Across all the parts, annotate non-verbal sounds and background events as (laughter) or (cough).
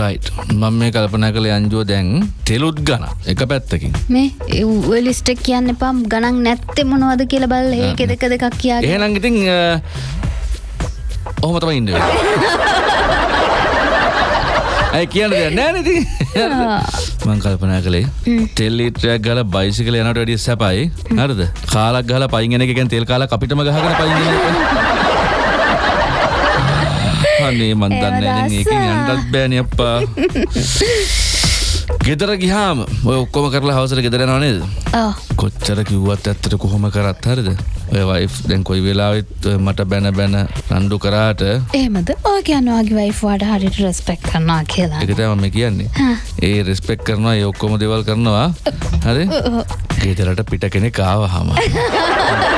Right මම මේ කල්පනා කළ අංජුව දැන් තෙලුත් ගන එක පැත්තකින්. මේ ලිස්ටක් කියන්න එපම් ගණන් නැත්තෙ මොනවද කියල බල් ඒක දෙක දෙකක් කියා එහෙනම් ඉතින් ඔහොම තම ඉන්න. ඇයි කියන්න දෙයක් නෑ නති මං කල්පනා කළේ තෙල්ලිටරයක් ගල බයිසිකල යනට වැඩිය සැපයි. හරද? කාලක් ගල පයිගෙන එකෙන් තෙල් කාලා අපිටම ගහගෙන පයිගෙන අනේ මන් දන්න ඒකින් අන්ටත් බෑන අප්පා. (laughs) ගෙදර ගිහාම ඔය ඔක්කොම කරලා හවසර ගෙදර නනේද කොච්චර කිව්වත් ඇත්තට කොහොම කරත් හරිද? ඔය වයිෆ් දැන් කොයි වෙලාවෙත් මට බැන බැන රණ්ඩු කරාට. ඒමද ඕ කියන්නවාගේ වයිෆවාට හරිට රෙස්පෙක් කරනවා කියලා. එක තම කියන්නේ. ඒ රෙස්පෙක් කරනවා ඒ ඔක්කොම දෙවල් කරනවා. හරි? ගෙදරට පිට කෙනෙ කාව හම (laughs)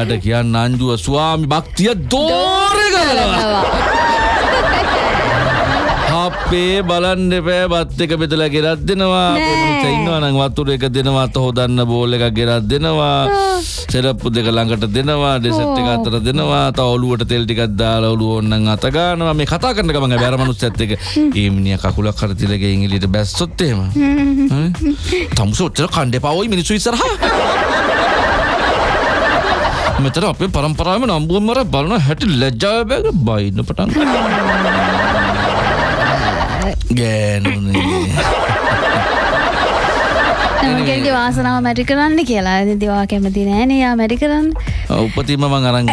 ඔයාට කියන්න අංජුව ස්වාමි භක්තිය දෝර කරනවා අපේ බලන්න එපෑ බත් එක බෙදලා ගෙරත් දෙනවා. ඉන්නවා නම් වතුර එක දෙනවා අත හොදන්න බෝල් එකක් ගෙරත් දෙනවා. සෙරප්පු දෙක ළඟට දෙනවා ඩෙසර්ට් එක අතර දෙනවා. තව ඔලුවට තෙල් ටිකක් දාලා ඔලුව ඕනනම් අත ගන්නවා. මේ කතා කරන ගමන් බෑර මනුස්සයත් එක්ක. ඒ මිනිහා කකුලක් හරි තියලා ගෙයින් එළියට බැස්සොත් එහෙම. තමුස ඔච්චර කණ්ඩේ පාවයි මිනිස්සු ඉස්සරහා මෙතන අපේ පරම්පරාවම නම්බුවම මර බලන හැටි ලැජ්ජාව බැග බයින්න පටන් ගෑනුනේ. වාසනාව මැටි කරන්න කියලා. දිවා කැමති නෑනයා මැටි කරන්න. උපතිම මං අරං